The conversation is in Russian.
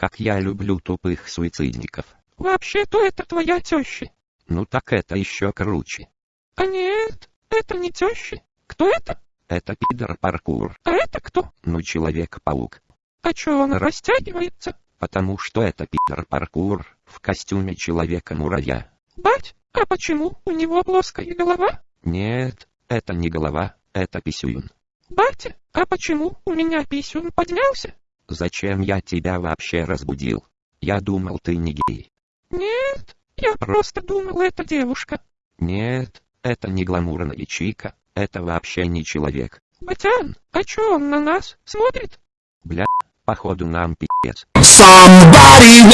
Как я люблю тупых суицидников. Вообще-то это твоя теща. Ну так это еще круче. А нет, это не теща. Кто это? Это пидор паркур. А это кто? Ну человек-паук. А чё он растягивается? Потому что это пидор паркур в костюме человека-муравья. Бать, а почему у него плоская голова? Нет, это не голова, это писюн. Батя, а почему у меня писюн поднялся? Зачем я тебя вообще разбудил? Я думал ты не гей. Нет, я просто думал, это девушка. Нет, это не гламурная чика, это вообще не человек. Батян, а чё он на нас смотрит? Бля, походу нам пи***ц. Somebody